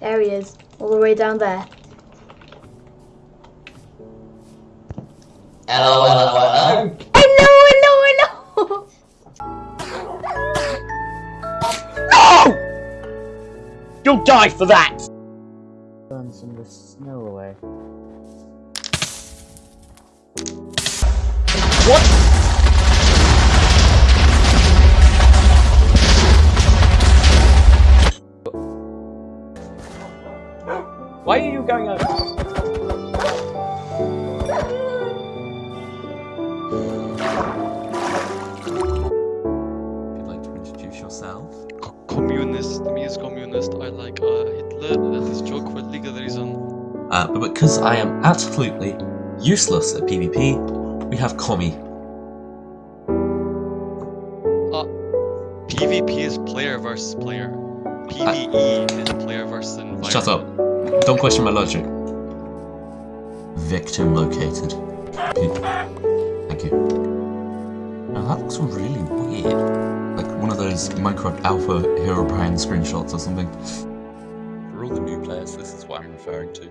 There he is, all the way down there. Hello, hello, hello. Hello, hello, hello! No! You'll die for that! Burn some of the snow away. What? Why are you going over? Would you like to introduce yourself? Co- communist. Me as communist. I like uh, Hitler and his joke for legal reason. Uh, but because I am absolutely useless at PvP, we have Commie. PvP is player versus player. PvE is player versus environment. Shut up. Don't question my logic. Victim located. Thank you. Now that looks really weird. Like one of those Minecraft Alpha Herobrine screenshots or something. For all the new players, this is what I'm referring to.